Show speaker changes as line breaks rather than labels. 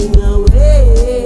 away.